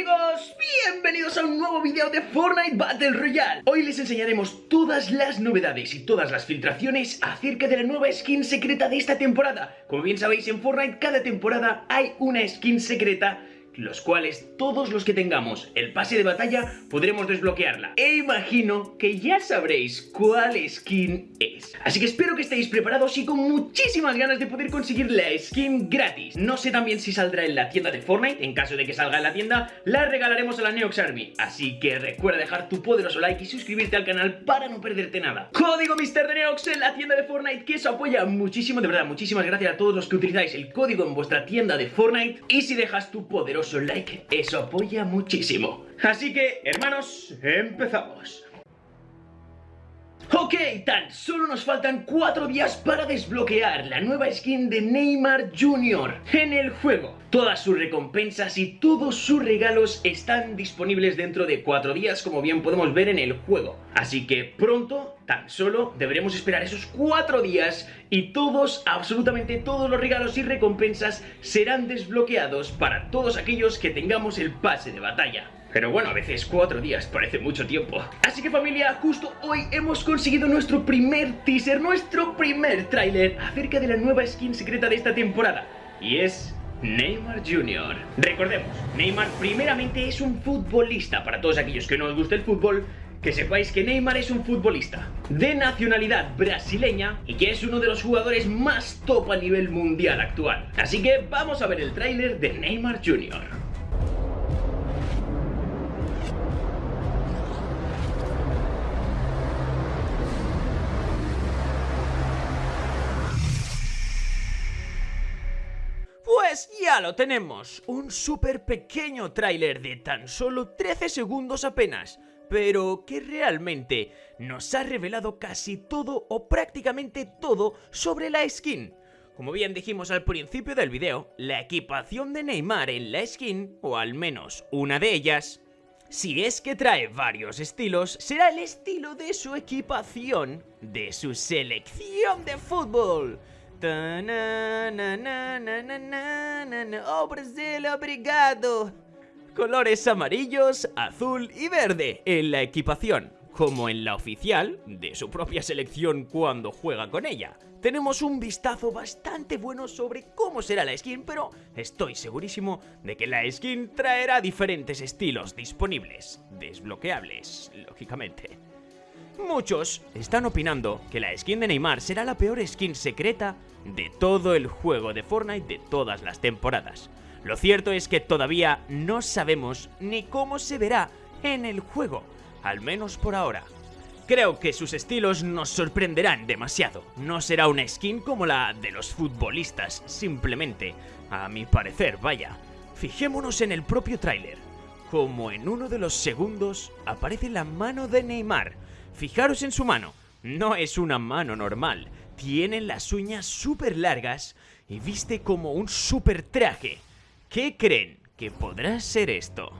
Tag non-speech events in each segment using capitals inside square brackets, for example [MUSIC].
amigos? Bienvenidos a un nuevo vídeo de Fortnite Battle Royale Hoy les enseñaremos todas las novedades y todas las filtraciones acerca de la nueva skin secreta de esta temporada Como bien sabéis en Fortnite cada temporada hay una skin secreta los cuales todos los que tengamos el pase de batalla podremos desbloquearla. E imagino que ya sabréis cuál skin es. Así que espero que estéis preparados y con muchísimas ganas de poder conseguir la skin gratis. No sé también si saldrá en la tienda de Fortnite, en caso de que salga en la tienda, la regalaremos a la Neox Army. Así que recuerda dejar tu poderoso like y suscribirte al canal para no perderte nada. Código Mister de Neox en la tienda de Fortnite que eso apoya muchísimo, de verdad, muchísimas gracias a todos los que utilizáis el código en vuestra tienda de Fortnite y si dejas tu poderoso like, eso apoya muchísimo. Así que, hermanos, empezamos. Ok, tan solo nos faltan 4 días para desbloquear la nueva skin de Neymar Jr. en el juego. Todas sus recompensas y todos sus regalos están disponibles dentro de 4 días como bien podemos ver en el juego. Así que pronto, tan solo deberemos esperar esos 4 días y todos, absolutamente todos los regalos y recompensas serán desbloqueados para todos aquellos que tengamos el pase de batalla. Pero bueno, a veces cuatro días parece mucho tiempo. Así que familia, justo hoy hemos conseguido nuestro primer teaser, nuestro primer tráiler acerca de la nueva skin secreta de esta temporada. Y es Neymar Jr. Recordemos, Neymar primeramente es un futbolista. Para todos aquellos que no os gusta el fútbol, que sepáis que Neymar es un futbolista de nacionalidad brasileña y que es uno de los jugadores más top a nivel mundial actual. Así que vamos a ver el tráiler de Neymar Jr. Pues ya lo tenemos, un súper pequeño tráiler de tan solo 13 segundos apenas, pero que realmente nos ha revelado casi todo o prácticamente todo sobre la skin. Como bien dijimos al principio del video, la equipación de Neymar en la skin, o al menos una de ellas, si es que trae varios estilos, será el estilo de su equipación de su selección de fútbol. Oh Brasil, obrigado. Colores amarillos, azul y verde en la equipación, como en la oficial de su propia selección cuando juega con ella. Tenemos un vistazo bastante bueno sobre cómo será la skin, pero estoy segurísimo de que la skin traerá diferentes estilos disponibles, desbloqueables, lógicamente. Muchos están opinando que la skin de Neymar será la peor skin secreta de todo el juego de Fortnite de todas las temporadas. Lo cierto es que todavía no sabemos ni cómo se verá en el juego, al menos por ahora. Creo que sus estilos nos sorprenderán demasiado. No será una skin como la de los futbolistas, simplemente, a mi parecer, vaya. Fijémonos en el propio tráiler. Como en uno de los segundos aparece la mano de Neymar. Fijaros en su mano, no es una mano normal, tiene las uñas súper largas y viste como un súper traje. ¿Qué creen que podrá ser esto?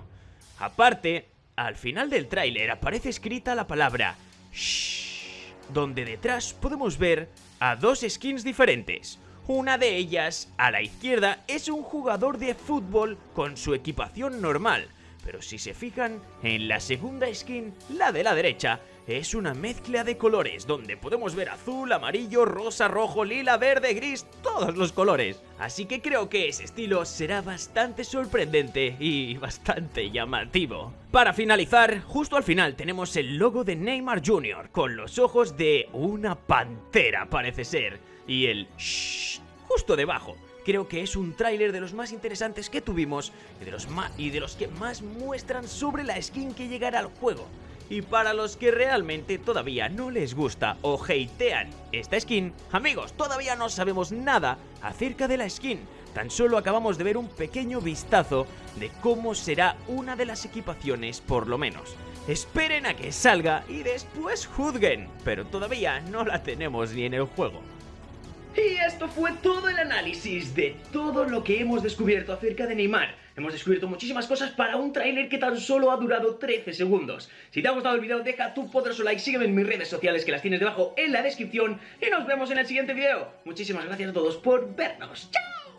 Aparte, al final del tráiler aparece escrita la palabra Shh, donde detrás podemos ver a dos skins diferentes. Una de ellas, a la izquierda, es un jugador de fútbol con su equipación normal, pero si se fijan, en la segunda skin, la de la derecha, es una mezcla de colores donde podemos ver azul, amarillo, rosa, rojo, lila, verde, gris, todos los colores. Así que creo que ese estilo será bastante sorprendente y [LAUGHS] bastante llamativo. Para finalizar, justo al final tenemos el logo de Neymar Jr. con los ojos de una pantera parece ser y el shh justo debajo creo que es un tráiler de los más interesantes que tuvimos y de, los y de los que más muestran sobre la skin que llegará al juego. Y para los que realmente todavía no les gusta o hatean esta skin, amigos, todavía no sabemos nada acerca de la skin. Tan solo acabamos de ver un pequeño vistazo de cómo será una de las equipaciones por lo menos. Esperen a que salga y después juzguen, pero todavía no la tenemos ni en el juego. Y esto fue todo el análisis de todo lo que hemos descubierto acerca de Neymar. Hemos descubierto muchísimas cosas para un tráiler que tan solo ha durado 13 segundos. Si te ha gustado el vídeo, deja tu poderoso like, sígueme en mis redes sociales que las tienes debajo en la descripción y nos vemos en el siguiente vídeo. Muchísimas gracias a todos por vernos. ¡Chao!